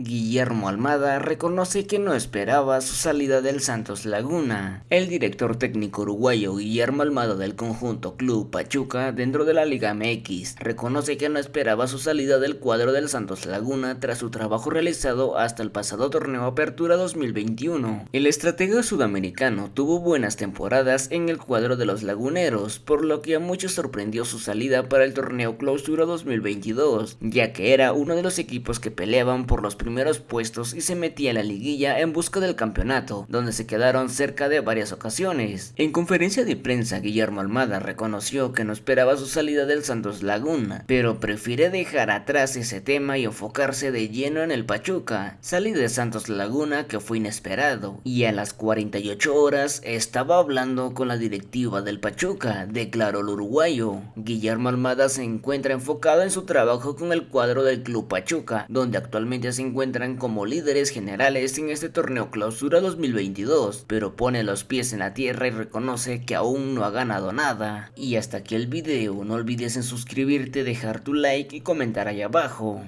Guillermo Almada reconoce que no esperaba su salida del Santos Laguna. El director técnico uruguayo Guillermo Almada del conjunto Club Pachuca dentro de la Liga MX reconoce que no esperaba su salida del cuadro del Santos Laguna tras su trabajo realizado hasta el pasado torneo Apertura 2021. El estratega sudamericano tuvo buenas temporadas en el cuadro de los laguneros, por lo que a muchos sorprendió su salida para el torneo Clausura 2022, ya que era uno de los equipos que peleaban por los primeros puestos y se metía a la liguilla en busca del campeonato, donde se quedaron cerca de varias ocasiones. En conferencia de prensa, Guillermo Almada reconoció que no esperaba su salida del Santos Laguna, pero prefiere dejar atrás ese tema y enfocarse de lleno en el Pachuca. Salí de Santos Laguna que fue inesperado, y a las 48 horas estaba hablando con la directiva del Pachuca, declaró el uruguayo. Guillermo Almada se encuentra enfocado en su trabajo con el cuadro del Club Pachuca, donde actualmente se como líderes generales en este torneo clausura 2022, pero pone los pies en la tierra y reconoce que aún no ha ganado nada. Y hasta aquí el video, no olvides en suscribirte, dejar tu like y comentar ahí abajo.